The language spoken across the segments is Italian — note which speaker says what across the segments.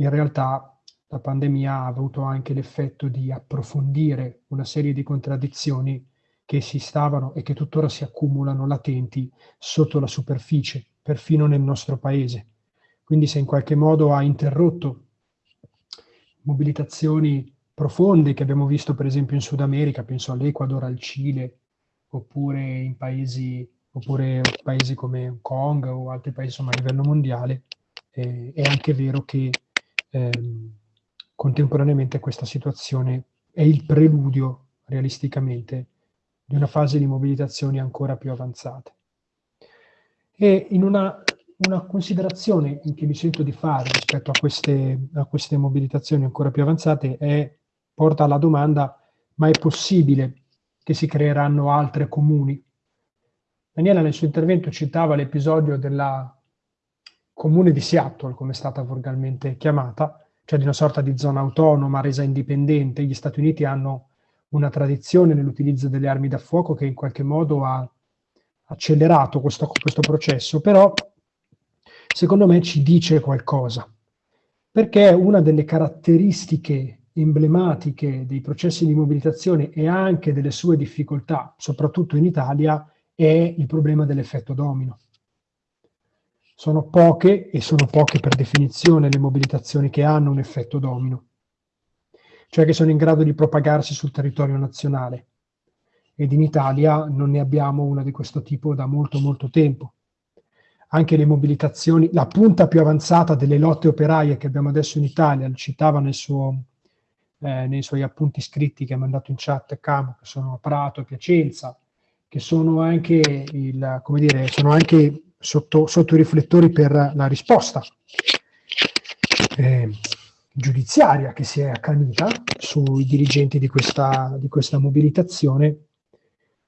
Speaker 1: in realtà la pandemia ha avuto anche l'effetto di approfondire una serie di contraddizioni che si stavano e che tuttora si accumulano latenti sotto la superficie, perfino nel nostro paese. Quindi se in qualche modo ha interrotto mobilitazioni profonde che abbiamo visto per esempio in Sud America, penso all'Ecuador, al Cile, oppure in paesi, oppure paesi come Hong Kong o altri paesi insomma, a livello mondiale, eh, è anche vero che ehm, contemporaneamente questa situazione è il preludio, realisticamente, di una fase di mobilitazioni ancora più avanzate. E in una, una considerazione che mi sento di fare rispetto a queste, a queste mobilitazioni ancora più avanzate è, porta alla domanda, ma è possibile che si creeranno altre comuni? Daniela nel suo intervento citava l'episodio della comune di Seattle, come è stata volgarmente chiamata, cioè di una sorta di zona autonoma resa indipendente. Gli Stati Uniti hanno una tradizione nell'utilizzo delle armi da fuoco che in qualche modo ha accelerato questo, questo processo, però secondo me ci dice qualcosa, perché una delle caratteristiche emblematiche dei processi di mobilitazione e anche delle sue difficoltà, soprattutto in Italia, è il problema dell'effetto domino. Sono poche, e sono poche per definizione, le mobilitazioni che hanno un effetto domino cioè che sono in grado di propagarsi sul territorio nazionale. Ed in Italia non ne abbiamo una di questo tipo da molto molto tempo. Anche le mobilitazioni, la punta più avanzata delle lotte operaie che abbiamo adesso in Italia, lo citava nel suo, eh, nei suoi appunti scritti che ha mandato in chat Camo, che sono a Prato e Piacenza, che sono anche, il, come dire, sono anche sotto, sotto i riflettori per la risposta. Eh, giudiziaria che si è accanita sui dirigenti di questa, di questa mobilitazione,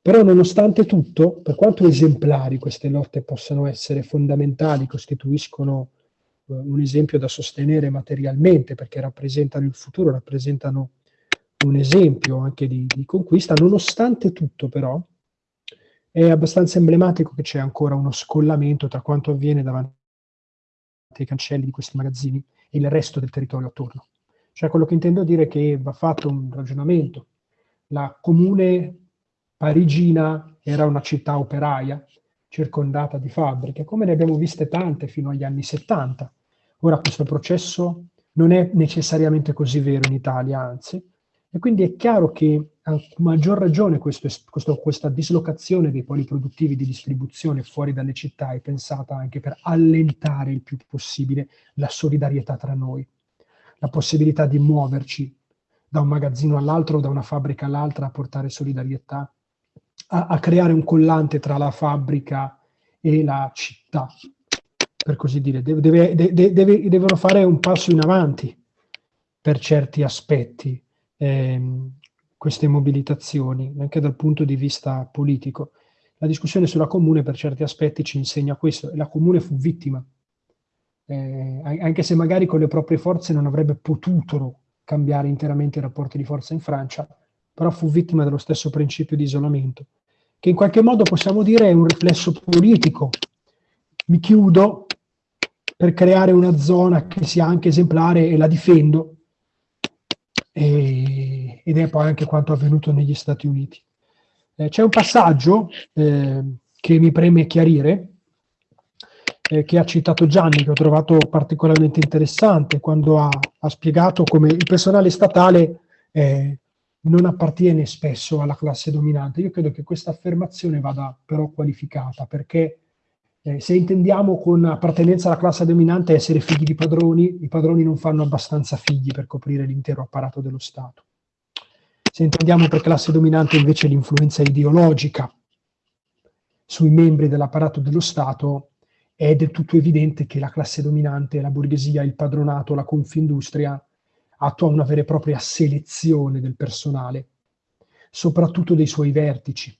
Speaker 1: però nonostante tutto, per quanto esemplari queste lotte possano essere fondamentali, costituiscono eh, un esempio da sostenere materialmente perché rappresentano il futuro, rappresentano un esempio anche di, di conquista, nonostante tutto però è abbastanza emblematico che c'è ancora uno scollamento tra quanto avviene davanti ai cancelli di questi magazzini e il resto del territorio attorno. Cioè quello che intendo dire è che va fatto un ragionamento. La comune parigina era una città operaia, circondata di fabbriche, come ne abbiamo viste tante fino agli anni 70. Ora questo processo non è necessariamente così vero in Italia, anzi, e quindi è chiaro che a maggior ragione questo, questo, questa dislocazione dei poli produttivi di distribuzione fuori dalle città è pensata anche per allentare il più possibile la solidarietà tra noi, la possibilità di muoverci da un magazzino all'altro da una fabbrica all'altra a portare solidarietà, a, a creare un collante tra la fabbrica e la città, per così dire. Deve, deve, deve, devono fare un passo in avanti per certi aspetti ehm, queste mobilitazioni, anche dal punto di vista politico. La discussione sulla comune per certi aspetti ci insegna questo, e la comune fu vittima, eh, anche se magari con le proprie forze non avrebbe potuto cambiare interamente i rapporti di forza in Francia, però fu vittima dello stesso principio di isolamento, che in qualche modo possiamo dire è un riflesso politico. Mi chiudo per creare una zona che sia anche esemplare e la difendo, e, ed è poi anche quanto avvenuto negli Stati Uniti. Eh, c'è un passaggio eh, che mi preme chiarire, eh, che ha citato Gianni, che ho trovato particolarmente interessante, quando ha, ha spiegato come il personale statale eh, non appartiene spesso alla classe dominante. Io credo che questa affermazione vada però qualificata, perché eh, se intendiamo con appartenenza alla classe dominante essere figli di padroni, i padroni non fanno abbastanza figli per coprire l'intero apparato dello Stato. Se intendiamo per classe dominante invece l'influenza ideologica sui membri dell'apparato dello Stato, è del tutto evidente che la classe dominante, la borghesia, il padronato, la confindustria attua una vera e propria selezione del personale, soprattutto dei suoi vertici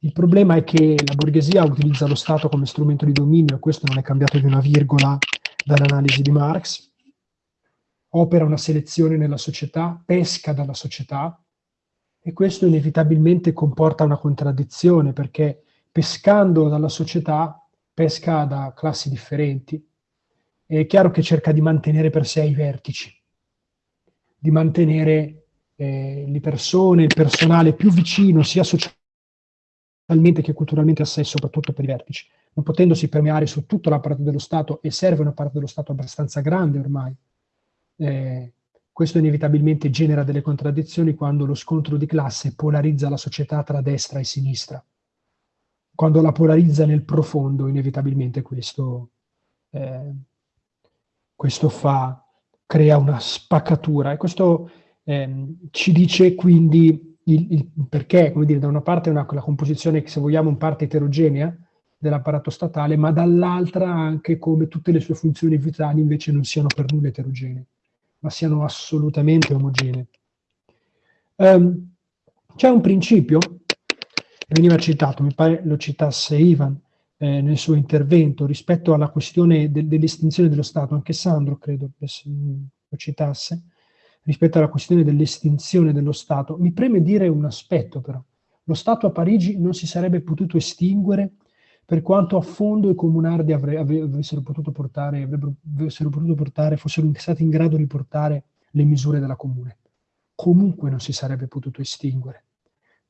Speaker 1: il problema è che la borghesia utilizza lo Stato come strumento di dominio, e questo non è cambiato di una virgola dall'analisi di Marx, opera una selezione nella società, pesca dalla società, e questo inevitabilmente comporta una contraddizione, perché pescando dalla società pesca da classi differenti, è chiaro che cerca di mantenere per sé i vertici, di mantenere eh, le persone, il personale più vicino, sia socialmente che culturalmente a sé, soprattutto per i vertici, non potendosi permeare su tutto l'apparato dello Stato, e serve un apparato dello Stato abbastanza grande ormai. Eh, questo inevitabilmente genera delle contraddizioni quando lo scontro di classe polarizza la società tra destra e sinistra. Quando la polarizza nel profondo, inevitabilmente questo, eh, questo fa, crea una spaccatura. E questo eh, ci dice quindi il, il, perché, come dire, da una parte una, la composizione, se vogliamo, in parte eterogenea dell'apparato statale, ma dall'altra anche come tutte le sue funzioni vitali invece non siano per nulla eterogenee, ma siano assolutamente omogenee. Um, C'è un principio, veniva citato, mi pare lo citasse Ivan eh, nel suo intervento, rispetto alla questione de dell'estinzione dello Stato, anche Sandro credo lo citasse, rispetto alla questione dell'estinzione dello Stato, mi preme dire un aspetto però. Lo Stato a Parigi non si sarebbe potuto estinguere per quanto a fondo i comunardi avre, avessero potuto portare, avessero potuto portare, fossero stati in grado di portare le misure della comune. Comunque non si sarebbe potuto estinguere.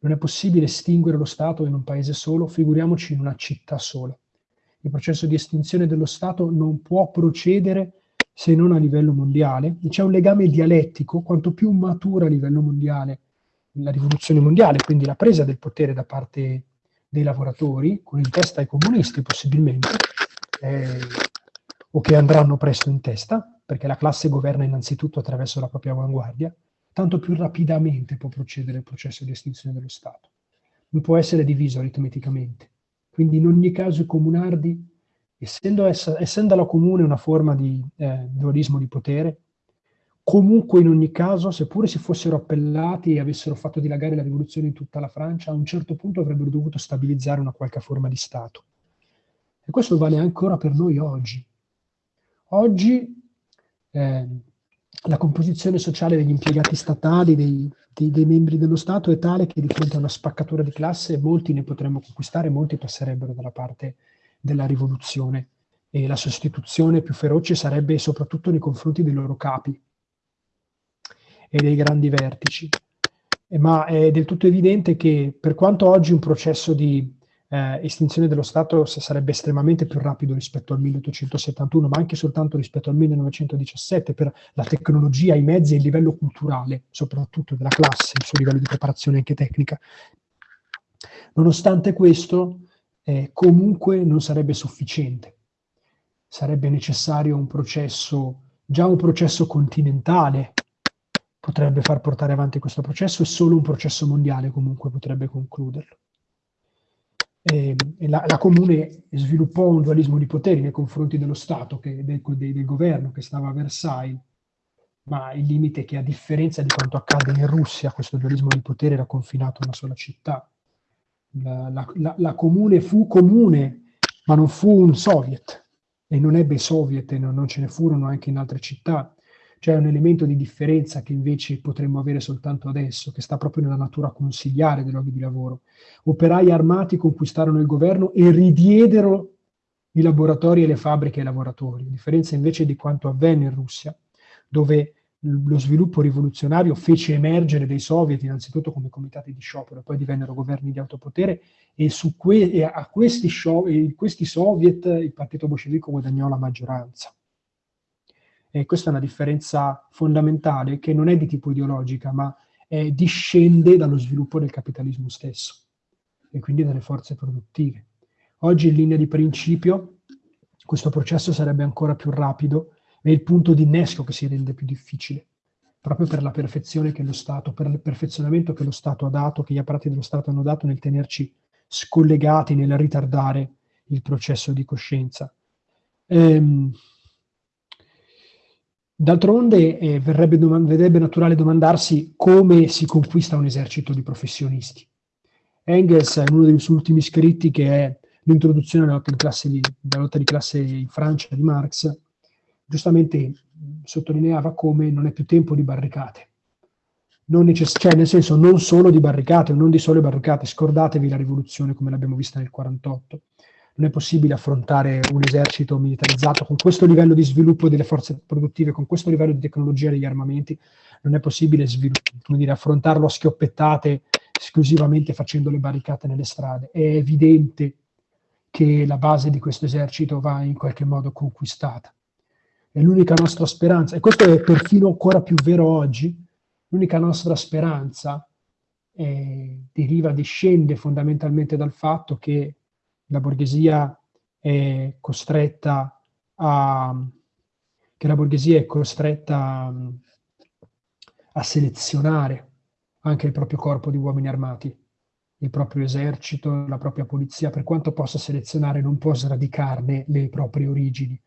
Speaker 1: Non è possibile estinguere lo Stato in un paese solo, figuriamoci in una città sola. Il processo di estinzione dello Stato non può procedere se non a livello mondiale. C'è un legame dialettico, quanto più matura a livello mondiale la rivoluzione mondiale, quindi la presa del potere da parte dei lavoratori, con in testa i comunisti possibilmente, eh, o che andranno presto in testa, perché la classe governa innanzitutto attraverso la propria avanguardia, tanto più rapidamente può procedere il processo di estinzione dello Stato. Non può essere diviso aritmeticamente. Quindi in ogni caso i comunardi, essendo, essendo la comune una forma di eh, dualismo di potere, Comunque, in ogni caso, seppure si fossero appellati e avessero fatto dilagare la rivoluzione in tutta la Francia, a un certo punto avrebbero dovuto stabilizzare una qualche forma di Stato. E questo vale ancora per noi oggi. Oggi eh, la composizione sociale degli impiegati statali, dei, dei, dei, membri dello Stato è tale che di fronte a una spaccatura di classe molti ne potremmo conquistare, molti passerebbero dalla parte della rivoluzione e la sostituzione più feroce sarebbe soprattutto nei confronti dei loro capi, e dei grandi vertici. Ma è del tutto evidente che per quanto oggi un processo di eh, estinzione dello Stato sarebbe estremamente più rapido rispetto al 1871, ma anche soltanto rispetto al 1917 per la tecnologia, i mezzi e il livello culturale, soprattutto della classe, il suo livello di preparazione anche tecnica. Nonostante questo, eh, comunque non sarebbe sufficiente. Sarebbe necessario un processo, già un processo continentale, potrebbe far portare avanti questo processo e solo un processo mondiale comunque potrebbe concluderlo. E, e la, la, Comune sviluppò un dualismo di poteri nei confronti dello Stato, che, del, del, del governo che stava a Versailles, ma il limite è che a differenza di quanto accade in Russia, questo dualismo di potere era confinato a una sola città. La, la, la, comune fu comune, ma non fu un soviet, e non ebbe soviet, e non, non ce ne furono anche in altre città. C'è un elemento di differenza che invece potremmo avere soltanto adesso, che sta proprio nella natura consigliare dei luoghi di lavoro. Operai armati conquistarono il governo e ridiedero i laboratori e le fabbriche ai lavoratori, a differenza invece di quanto avvenne in Russia, dove lo sviluppo rivoluzionario fece emergere dei soviet innanzitutto come comitati di sciopero, poi divennero governi di autopotere e, que e a questi, questi soviet il partito bolscevico guadagnò la maggioranza. E questa è una differenza fondamentale che non è di tipo ideologica, ma è, discende dallo sviluppo del capitalismo stesso e quindi dalle forze produttive. Oggi in linea di principio questo processo sarebbe ancora più rapido, è il punto di innesco che si rende più difficile, proprio per la perfezione che lo Stato, per il perfezionamento che lo Stato ha dato, che gli apparati dello Stato hanno dato nel tenerci scollegati, nel ritardare il processo di coscienza. Ehm, D'altronde eh, verrebbe naturale domandarsi come si conquista un esercito di professionisti. Engels, in uno dei suoi ultimi scritti, che è l'introduzione della lotta di classe in Francia di Marx, giustamente sottolineava come non è più tempo di barricate. Cioè, nel senso, non solo di barricate, non di sole barricate, scordatevi la rivoluzione come l'abbiamo vista nel 48. non è possibile affrontare un esercito militarizzato con questo livello di sviluppo delle forze produttive, con questo livello di tecnologia degli armamenti, non è possibile dire, affrontarlo a schioppettate esclusivamente facendo le barricate nelle strade. È evidente che la base di questo esercito va in qualche modo conquistata. È l'unica nostra speranza, e questo è perfino ancora più vero oggi, l'unica nostra speranza eh, deriva, discende fondamentalmente dal fatto che la borghesia è costretta a, che la borghesia è costretta a selezionare anche il proprio corpo di uomini armati, il proprio esercito, la propria polizia, per quanto possa selezionare, non può sradicarne le proprie origini,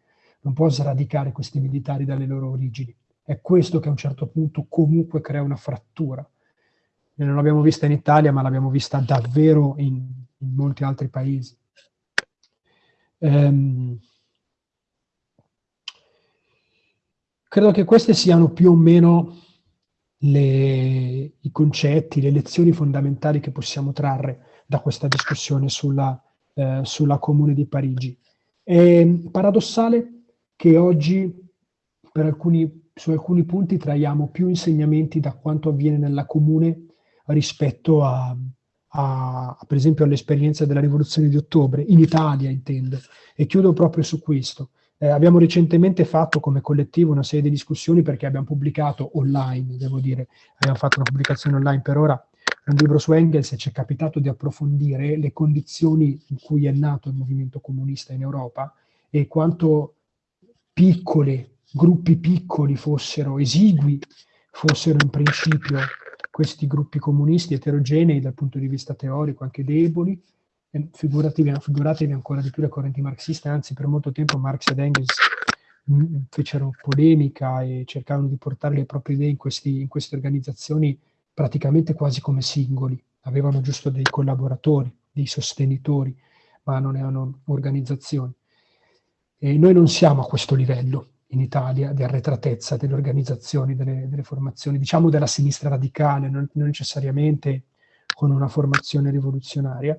Speaker 1: non può sradicare questi militari dalle loro origini. È questo che a un certo punto comunque crea una frattura. E non l'abbiamo vista in Italia, ma l'abbiamo vista davvero in, in molti altri paesi. Ehm, credo che queste siano più o meno le, i concetti, le lezioni fondamentali che possiamo trarre da questa discussione sulla, eh, sulla Comune di Parigi. È paradossale che oggi alcuni, su alcuni punti traiamo più insegnamenti da quanto avviene nella Comune rispetto a, a, per esempio all'esperienza della rivoluzione di ottobre, in Italia intendo, e chiudo proprio su questo. Eh, abbiamo recentemente fatto come collettivo una serie di discussioni perché abbiamo pubblicato online, devo dire, abbiamo fatto una pubblicazione online per ora, un libro su Engels e ci è capitato di approfondire le condizioni in cui è nato il movimento comunista in Europa e quanto piccole, gruppi piccoli fossero, esigui fossero in principio questi gruppi comunisti eterogenei dal punto di vista teorico, anche deboli, figuratevi, figuratevi ancora di più le correnti marxiste, anzi per molto tempo Marx ed Engels mm, fecero polemica e cercarono di portare le proprie idee in, questi, in queste organizzazioni praticamente quasi come singoli, avevano giusto dei collaboratori, dei sostenitori, ma non erano organizzazioni. E noi non siamo a questo livello in Italia di arretratezza delle organizzazioni, delle, delle formazioni, diciamo della sinistra radicale, non, non necessariamente con una formazione rivoluzionaria,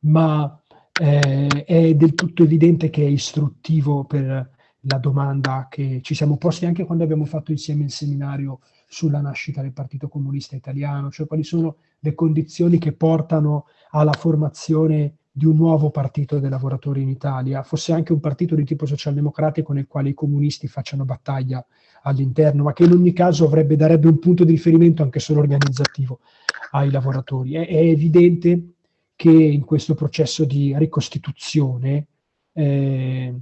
Speaker 1: ma eh, è del tutto evidente che è istruttivo per la domanda che ci siamo posti anche quando abbiamo fatto insieme il seminario sulla nascita del Partito Comunista Italiano, cioè quali sono le condizioni che portano alla formazione di un nuovo partito dei lavoratori in Italia, fosse anche un partito di tipo socialdemocratico nel quale i comunisti facciano battaglia all'interno, ma che in ogni caso avrebbe, darebbe un punto di riferimento anche solo organizzativo ai lavoratori. È, è evidente che in questo processo di ricostituzione, eh,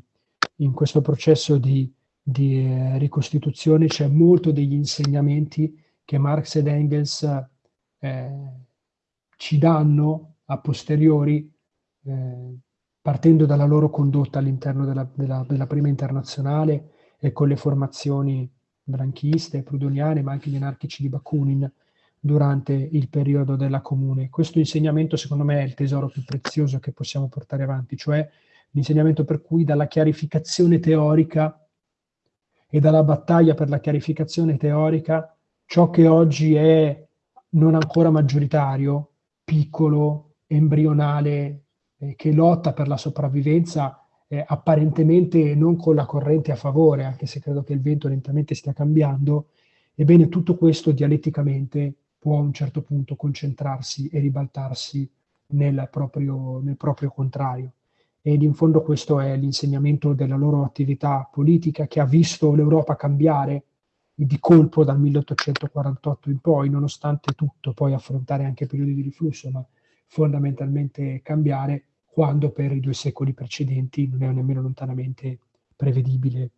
Speaker 1: in questo processo di, di eh, ricostituzione c'è molto degli insegnamenti che Marx ed Engels eh, ci danno a posteriori, eh, partendo dalla loro condotta all'interno della, della, della, prima internazionale e con le formazioni branchiste, prudoniane, ma anche gli anarchici di Bakunin, durante il periodo della comune. Questo insegnamento secondo me è il tesoro più prezioso che possiamo portare avanti, cioè l'insegnamento per cui dalla chiarificazione teorica e dalla battaglia per la chiarificazione teorica ciò che oggi è non ancora maggioritario, piccolo, embrionale, eh, che lotta per la sopravvivenza eh, apparentemente non con la corrente a favore, anche se credo che il vento lentamente stia cambiando, ebbene tutto questo dialetticamente può a un certo punto concentrarsi e ribaltarsi nel proprio, nel proprio contrario. Ed in fondo questo è l'insegnamento della loro attività politica che ha visto l'Europa cambiare di colpo dal 1848 in poi, nonostante tutto, poi affrontare anche periodi di riflusso, ma fondamentalmente cambiare quando per i due secoli precedenti non è nemmeno lontanamente prevedibile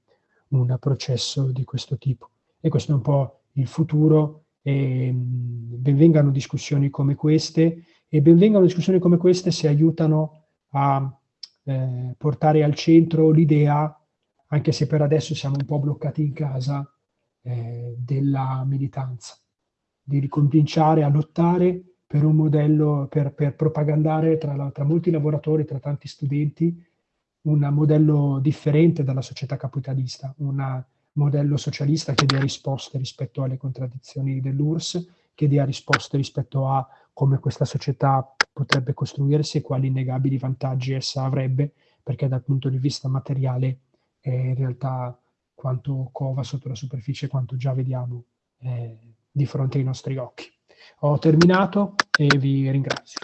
Speaker 1: un processo di questo tipo. E questo è un po' il futuro e benvengano discussioni come queste e benvengano discussioni come queste se aiutano a eh, portare al centro l'idea, anche se per adesso siamo un po' bloccati in casa, eh, della militanza, di ricominciare a lottare per un modello, per, per propagandare tra, tra molti lavoratori, tra tanti studenti, un modello differente dalla società capitalista, una modello socialista che dia risposte rispetto alle contraddizioni dell'URSS, che dia risposte rispetto a come questa società potrebbe costruirsi e quali innegabili vantaggi essa avrebbe, perché dal punto di vista materiale è in realtà quanto cova sotto la superficie, quanto già vediamo eh, di fronte ai nostri occhi. Ho terminato e vi ringrazio.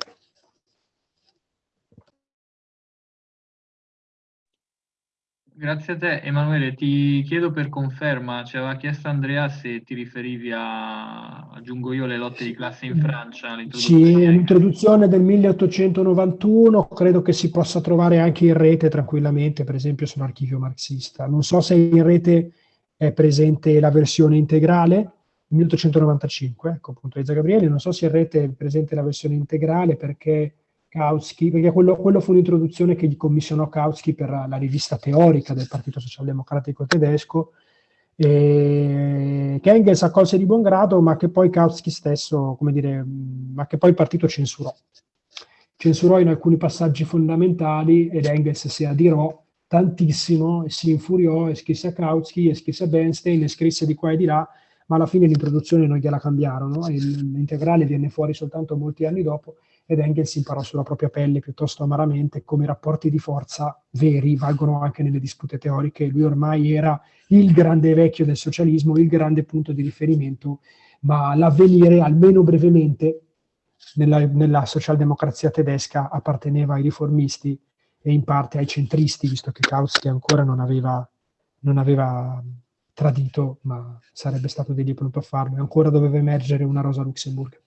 Speaker 2: Grazie a te Emanuele, ti chiedo per conferma, ci aveva chiesto Andrea se ti riferivi a, aggiungo io, le lotte di classe in Francia.
Speaker 1: Sì, l'introduzione del 1891 credo che si possa trovare anche in rete tranquillamente, per esempio sull'archivio marxista. Non so se in rete è presente la versione integrale, 1895, ecco appunto Elisa Gabriele, non so se in rete è presente la versione integrale perché Kautsky, perché quello, quello fu l'introduzione che gli commissionò Kautsky per la rivista teorica del Partito Socialdemocratico Tedesco, eh, che Engels accolse di buon grado, ma che poi Kautsky stesso, come dire, ma che poi il partito censurò. Censurò in alcuni passaggi fondamentali ed Engels si adirò tantissimo e si infuriò e scrisse a Kautsky e scrisse a Bernstein e scrisse di qua e di là, ma alla fine l'introduzione non gliela cambiarono, l'integrale viene fuori soltanto molti anni dopo ed Engels imparò sulla propria pelle piuttosto amaramente come i rapporti di forza veri valgono anche nelle dispute teoriche. Lui ormai era il grande vecchio del socialismo, il grande punto di riferimento, ma l'avvenire, almeno brevemente, nella, nella socialdemocrazia tedesca apparteneva ai riformisti e in parte ai centristi, visto che Kautsky ancora non aveva, non aveva tradito, ma sarebbe stato degli pronto a farlo, e ancora doveva emergere una Rosa Luxemburg.